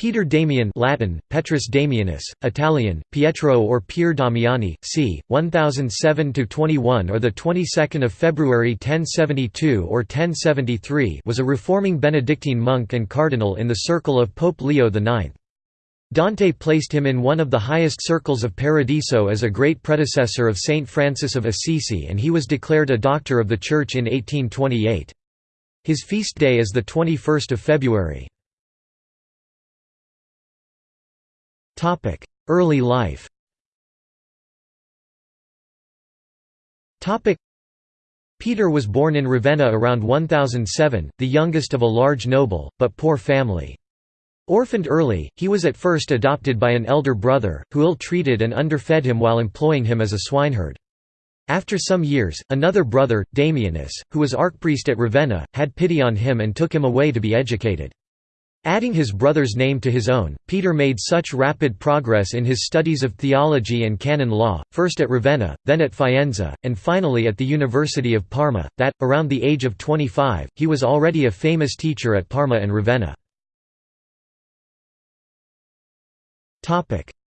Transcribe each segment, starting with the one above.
Peter Damian Latin, Petrus Damianus, Italian, Pietro or Pier Damiani, c. 1007–21 or the 22nd of February 1072 or 1073 was a reforming Benedictine monk and cardinal in the circle of Pope Leo IX. Dante placed him in one of the highest circles of Paradiso as a great predecessor of Saint Francis of Assisi and he was declared a Doctor of the Church in 1828. His feast day is the 21st of February. Early life Peter was born in Ravenna around 1007, the youngest of a large noble, but poor family. Orphaned early, he was at first adopted by an elder brother, who ill-treated and underfed him while employing him as a swineherd. After some years, another brother, Damianus, who was archpriest at Ravenna, had pity on him and took him away to be educated. Adding his brother's name to his own, Peter made such rapid progress in his studies of theology and canon law, first at Ravenna, then at Faenza, and finally at the University of Parma, that, around the age of 25, he was already a famous teacher at Parma and Ravenna.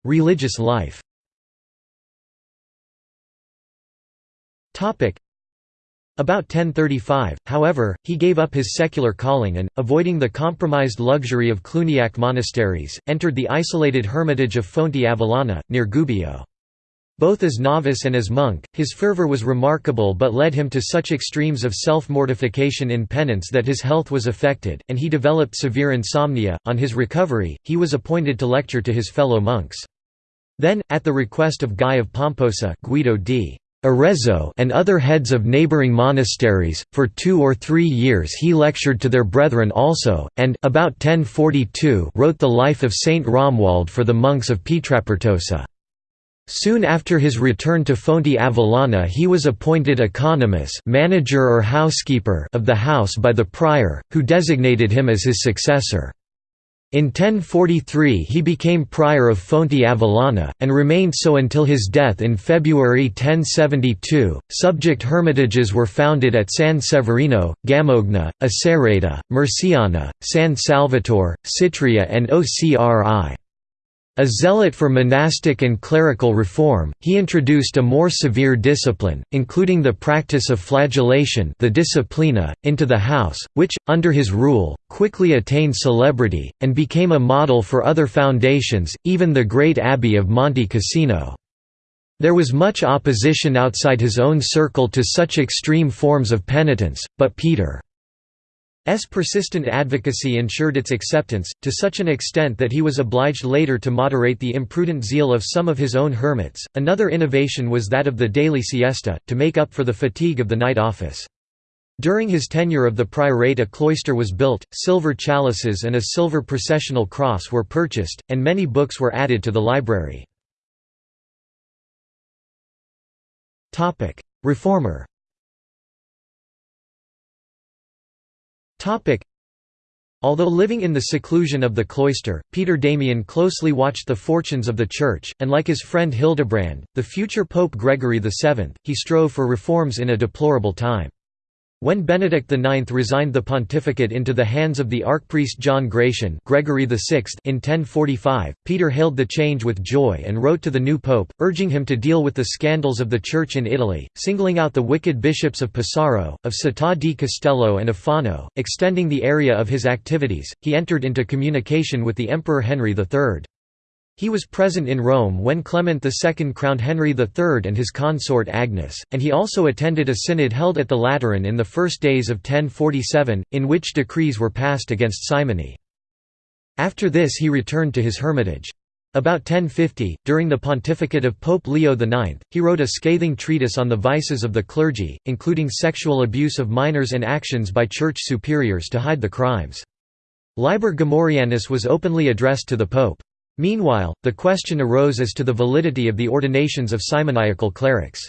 Religious life about 1035, however, he gave up his secular calling and, avoiding the compromised luxury of Cluniac monasteries, entered the isolated hermitage of Fonte Avellana, near Gubbio. Both as novice and as monk, his fervor was remarkable but led him to such extremes of self-mortification in penance that his health was affected, and he developed severe insomnia. On his recovery, he was appointed to lecture to his fellow monks. Then, at the request of Guy of Pomposa Guido d. Arezzo and other heads of neighboring monasteries, for two or three years he lectured to their brethren also, and about 1042 wrote the life of Saint Romuald for the monks of Pietrapertosa. Soon after his return to Fonte Avellana he was appointed economus manager or housekeeper of the house by the prior, who designated him as his successor. In 1043 he became prior of Fonte Avellana, and remained so until his death in February 1072. Subject hermitages were founded at San Severino, Gamogna, Acereta, Murciana, San Salvatore, Sitria, and Ocri. A zealot for monastic and clerical reform, he introduced a more severe discipline, including the practice of flagellation the disciplina, into the house, which, under his rule, quickly attained celebrity, and became a model for other foundations, even the great abbey of Monte Cassino. There was much opposition outside his own circle to such extreme forms of penitence, but Peter S. persistent advocacy ensured its acceptance, to such an extent that he was obliged later to moderate the imprudent zeal of some of his own hermits. Another innovation was that of the daily siesta, to make up for the fatigue of the night office. During his tenure of the priorate a cloister was built, silver chalices and a silver processional cross were purchased, and many books were added to the library. Reformer Although living in the seclusion of the cloister, Peter Damian closely watched the fortunes of the Church, and like his friend Hildebrand, the future Pope Gregory VII, he strove for reforms in a deplorable time. When Benedict IX resigned the pontificate into the hands of the archpriest John Gratian Gregory VI in 1045, Peter hailed the change with joy and wrote to the new pope, urging him to deal with the scandals of the Church in Italy, singling out the wicked bishops of Pesaro, of Città di Castello and of Fano, extending the area of his activities. He entered into communication with the Emperor Henry III. He was present in Rome when Clement II crowned Henry III and his consort Agnes, and he also attended a synod held at the Lateran in the first days of 1047, in which decrees were passed against simony. After this he returned to his hermitage. About 1050, during the pontificate of Pope Leo IX, he wrote a scathing treatise on the vices of the clergy, including sexual abuse of minors and actions by church superiors to hide the crimes. Liber Gomorrhianus was openly addressed to the pope. Meanwhile, the question arose as to the validity of the ordinations of simoniacal clerics.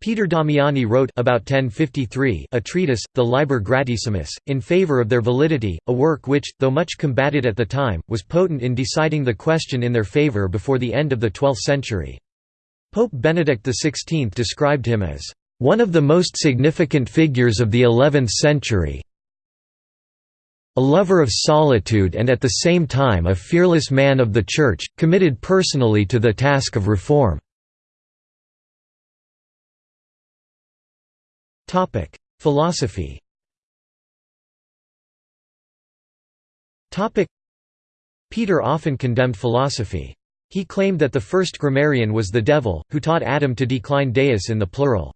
Peter Damiani wrote about 1053 a treatise, the Liber Gratissimus, in favor of their validity, a work which, though much combated at the time, was potent in deciding the question in their favor before the end of the 12th century. Pope Benedict XVI described him as, "...one of the most significant figures of the eleventh century, a lover of solitude and at the same time a fearless man of the Church, committed personally to the task of reform." Philosophy Peter often condemned philosophy. He claimed that the first grammarian was the devil, who taught Adam to decline deus in the plural.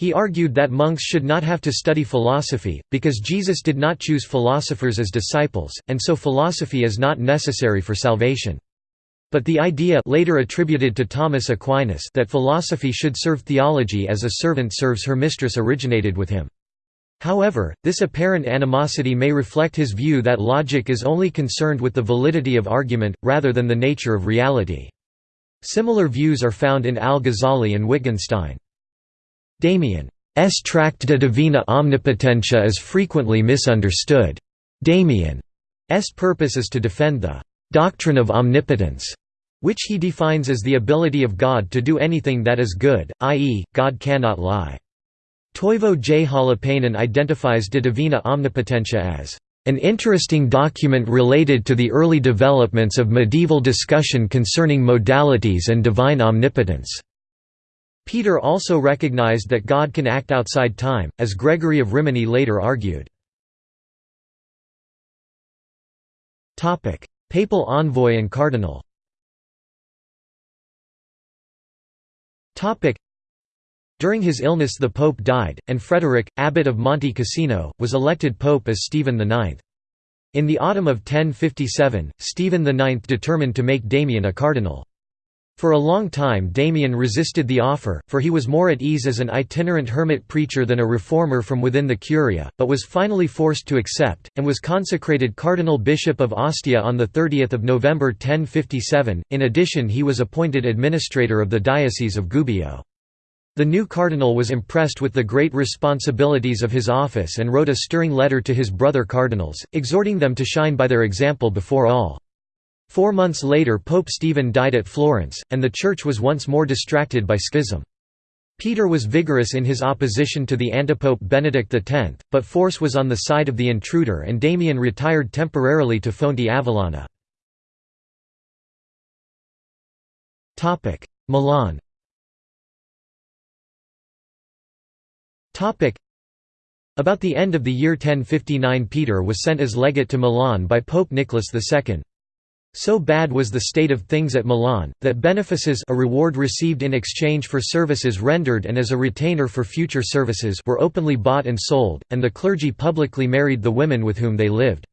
He argued that monks should not have to study philosophy, because Jesus did not choose philosophers as disciples, and so philosophy is not necessary for salvation. But the idea later attributed to Thomas Aquinas that philosophy should serve theology as a servant serves her mistress originated with him. However, this apparent animosity may reflect his view that logic is only concerned with the validity of argument, rather than the nature of reality. Similar views are found in al-Ghazali and Wittgenstein. Damian's tract De Divina Omnipotentia is frequently misunderstood. Damian's purpose is to defend the «doctrine of omnipotence», which he defines as the ability of God to do anything that is good, i.e., God cannot lie. Toivo J. Holopainen identifies De Divina Omnipotentia as an interesting document related to the early developments of medieval discussion concerning modalities and divine omnipotence. Peter also recognized that God can act outside time, as Gregory of Rimini later argued. Papal envoy and cardinal During his illness the pope died, and Frederick, abbot of Monte Cassino, was elected pope as Stephen IX. In the autumn of 1057, Stephen IX determined to make Damian a cardinal. For a long time Damian resisted the offer, for he was more at ease as an itinerant hermit preacher than a reformer from within the Curia, but was finally forced to accept, and was consecrated Cardinal Bishop of Ostia on 30 November 1057. In addition he was appointed administrator of the Diocese of Gubbio. The new cardinal was impressed with the great responsibilities of his office and wrote a stirring letter to his brother cardinals, exhorting them to shine by their example before all. Four months later Pope Stephen died at Florence, and the Church was once more distracted by schism. Peter was vigorous in his opposition to the antipope Benedict X, but force was on the side of the intruder and Damian retired temporarily to Fonte Avellana. Milan About the end of the year 1059 Peter was sent as legate to Milan by Pope Nicholas II. So bad was the state of things at Milan, that benefices a reward received in exchange for services rendered and as a retainer for future services were openly bought and sold, and the clergy publicly married the women with whom they lived.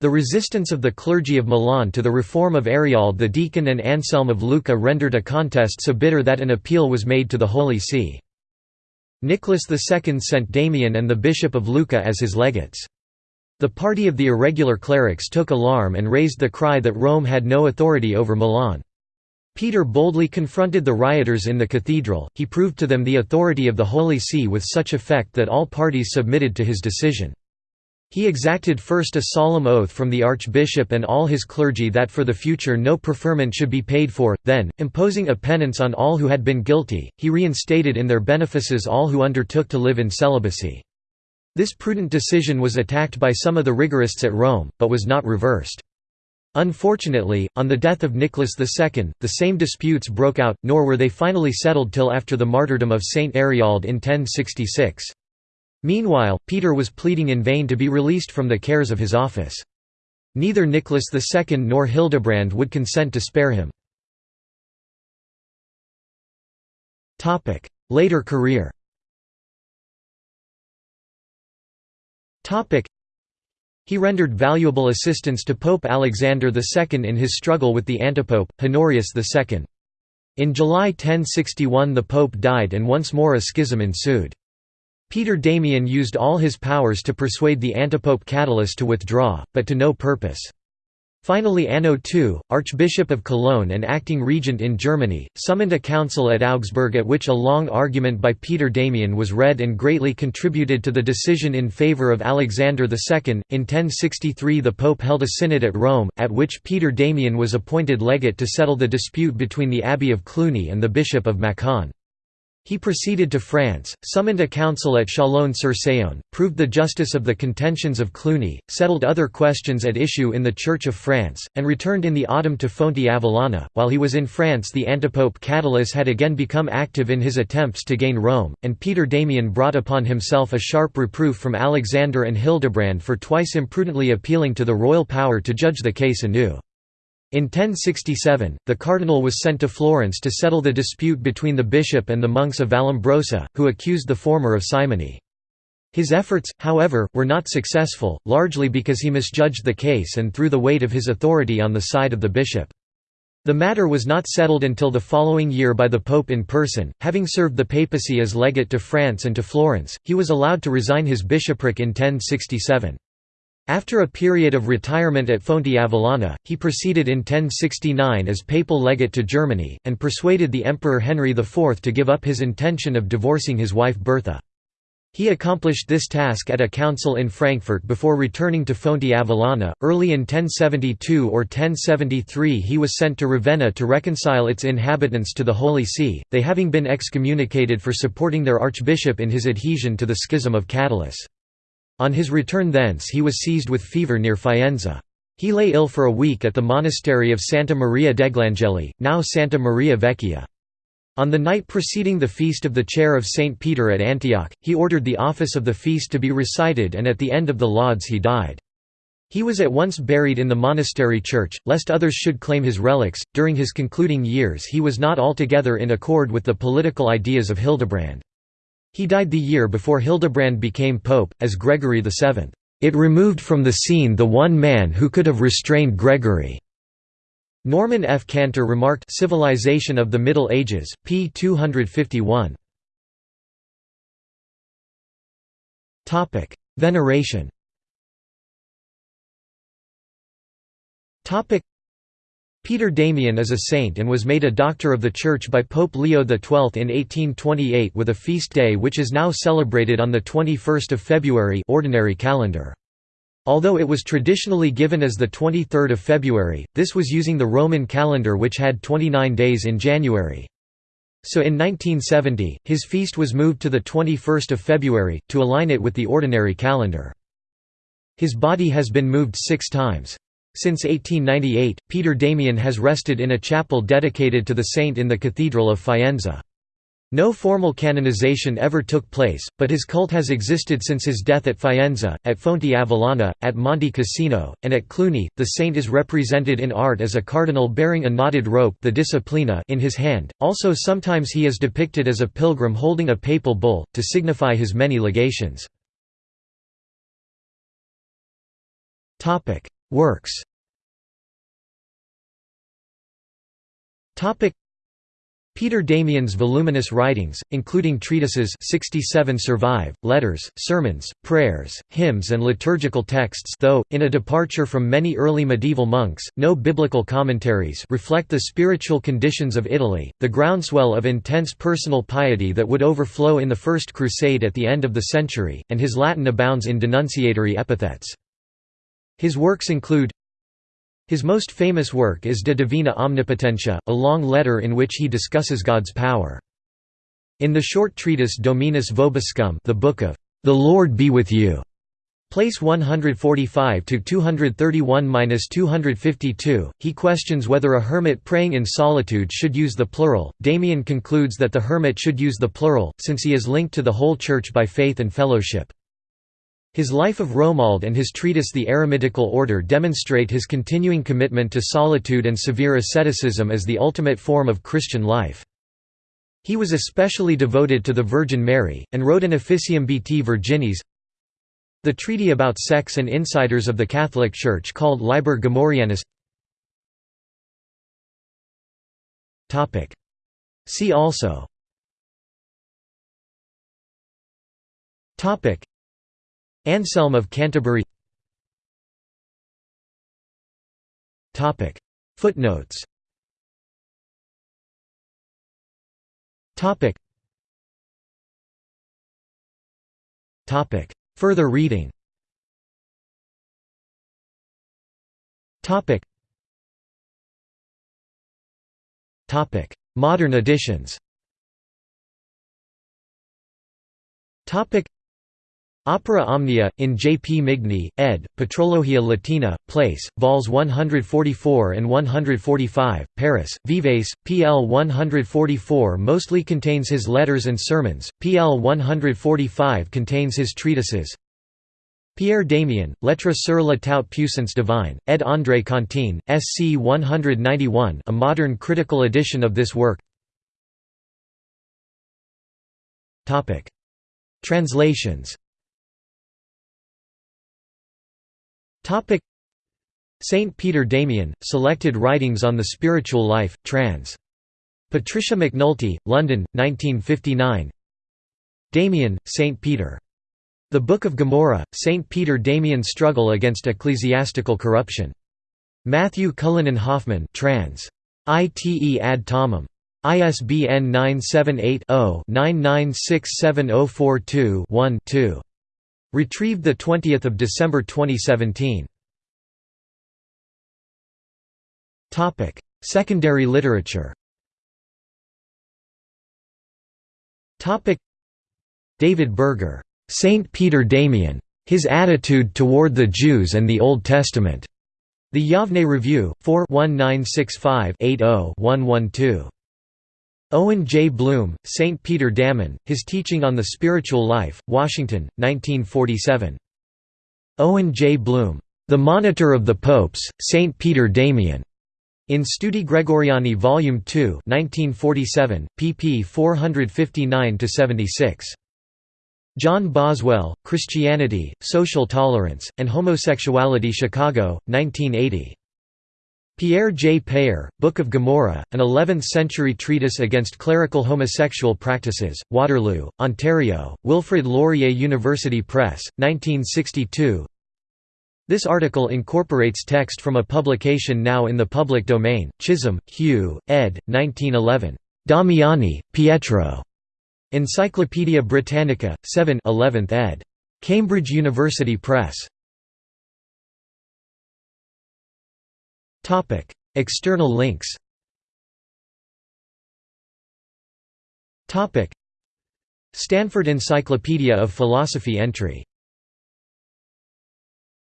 The resistance of the clergy of Milan to the reform of Ariald the deacon and Anselm of Lucca rendered a contest so bitter that an appeal was made to the Holy See. Nicholas II sent Damian and the Bishop of Lucca as his legates. The party of the irregular clerics took alarm and raised the cry that Rome had no authority over Milan. Peter boldly confronted the rioters in the cathedral, he proved to them the authority of the Holy See with such effect that all parties submitted to his decision. He exacted first a solemn oath from the archbishop and all his clergy that for the future no preferment should be paid for, then, imposing a penance on all who had been guilty, he reinstated in their benefices all who undertook to live in celibacy. This prudent decision was attacked by some of the rigorists at Rome, but was not reversed. Unfortunately, on the death of Nicholas II, the same disputes broke out, nor were they finally settled till after the martyrdom of Saint Ariald in 1066. Meanwhile, Peter was pleading in vain to be released from the cares of his office. Neither Nicholas II nor Hildebrand would consent to spare him. Later career He rendered valuable assistance to Pope Alexander II in his struggle with the antipope, Honorius II. In July 1061 the pope died and once more a schism ensued. Peter Damian used all his powers to persuade the antipope Cadalus to withdraw, but to no purpose. Finally Anno II, Archbishop of Cologne and acting regent in Germany, summoned a council at Augsburg at which a long argument by Peter Damian was read and greatly contributed to the decision in favour of Alexander II. In 1063 the Pope held a synod at Rome, at which Peter Damian was appointed legate to settle the dispute between the Abbey of Cluny and the Bishop of Macon. He proceeded to France, summoned a council at Chalon-sur-Saône, proved the justice of the contentions of Cluny, settled other questions at issue in the Church of France, and returned in the autumn to Fonti Avellana. While he was in France, the antipope Cadalus had again become active in his attempts to gain Rome, and Peter Damian brought upon himself a sharp reproof from Alexander and Hildebrand for twice imprudently appealing to the royal power to judge the case anew. In 1067, the cardinal was sent to Florence to settle the dispute between the bishop and the monks of Vallombrosa, who accused the former of simony. His efforts, however, were not successful, largely because he misjudged the case and threw the weight of his authority on the side of the bishop. The matter was not settled until the following year by the pope in person. Having served the papacy as legate to France and to Florence, he was allowed to resign his bishopric in 1067. After a period of retirement at Fonti Avellana, he proceeded in 1069 as papal legate to Germany, and persuaded the Emperor Henry IV to give up his intention of divorcing his wife Bertha. He accomplished this task at a council in Frankfurt before returning to Fonti Avellana. Early in 1072 or 1073 he was sent to Ravenna to reconcile its inhabitants to the Holy See, they having been excommunicated for supporting their archbishop in his adhesion to the Schism of Cadalus. On his return thence he was seized with fever near Faenza. He lay ill for a week at the monastery of Santa Maria degli now Santa Maria Vecchia. On the night preceding the feast of the chair of St. Peter at Antioch, he ordered the office of the feast to be recited and at the end of the lauds he died. He was at once buried in the monastery church, lest others should claim his relics. During his concluding years, he was not altogether in accord with the political ideas of Hildebrand. He died the year before Hildebrand became pope, as Gregory VII. It removed from the scene the one man who could have restrained Gregory. Norman F. Cantor remarked Civilization of the Middle Ages, p. 251. Veneration Peter Damian is a saint and was made a Doctor of the Church by Pope Leo XII in 1828 with a feast day which is now celebrated on 21 February ordinary calendar. Although it was traditionally given as 23 February, this was using the Roman calendar which had 29 days in January. So in 1970, his feast was moved to 21 February, to align it with the ordinary calendar. His body has been moved six times. Since 1898, Peter Damian has rested in a chapel dedicated to the saint in the Cathedral of Faenza. No formal canonization ever took place, but his cult has existed since his death at Faenza, at Fonti Avellana, at Monte Cassino, and at Cluny. The saint is represented in art as a cardinal bearing a knotted rope the disciplina in his hand, also sometimes he is depicted as a pilgrim holding a papal bull, to signify his many legations. Works Peter Damian's voluminous writings, including treatises 67 survive, letters, sermons, prayers, hymns and liturgical texts though, in a departure from many early medieval monks, no biblical commentaries reflect the spiritual conditions of Italy, the groundswell of intense personal piety that would overflow in the First Crusade at the end of the century, and his Latin abounds in denunciatory epithets. His works include his most famous work is De Divina Omnipotentia, a long letter in which he discusses God's power. In the short treatise Dominus Vobiscum the Book of "'The Lord be with you' Place 145 to 231-252. He questions whether a hermit praying in solitude should use the plural. Damian concludes that the hermit should use the plural since he is linked to the whole church by faith and fellowship. His Life of Romuald and his treatise The Eremitical Order demonstrate his continuing commitment to solitude and severe asceticism as the ultimate form of Christian life. He was especially devoted to the Virgin Mary, and wrote an Officium Beatae Virginis the treaty about sex and insiders of the Catholic Church called Liber Gomorrhianus See also Anselm of Canterbury. Footnotes. Further reading. Modern editions Opera Omnia, in J. P. Migne, ed., Patrologia Latina, Place, vols 144 and 145, Paris, Vives, pl 144 mostly contains his letters and sermons, pl 145 contains his treatises. Pierre Damien, Lettres sur la toute puissance divine, ed. André Cantin, sc 191 a modern critical edition of this work Translations Saint Peter Damian, Selected Writings on the Spiritual Life, trans. Patricia McNulty, London, 1959 Damian, Saint Peter. The Book of Gomorrah, Saint Peter Damian's Struggle Against Ecclesiastical Corruption. Matthew Cullinan Hoffman trans. Ite ad Thomam. ISBN 978 0 996742 one 2 Retrieved 20 December 2017. Secondary literature David Berger, "'Saint Peter Damian. His Attitude Toward the Jews and the Old Testament". The Yavne Review, 4 1965 80 112. Owen J. Blum, St. Peter Damian, His Teaching on the Spiritual Life, Washington, 1947. Owen J. Blum. The Monitor of the Popes, St. Peter Damian. In Studi Gregoriani Volume 2 1947, pp 459–76. John Boswell, Christianity, Social Tolerance, and Homosexuality Chicago, 1980. Pierre J. Payer, Book of Gomorrah, an 11th-century treatise against clerical homosexual practices, Waterloo, Ontario, Wilfrid Laurier University Press, 1962 This article incorporates text from a publication now in the public domain, Chisholm, Hugh, ed. 1911. Damiani, Pietro. Encyclopædia Britannica, 7 11th ed. Cambridge University Press. External links. Stanford Encyclopedia of Philosophy entry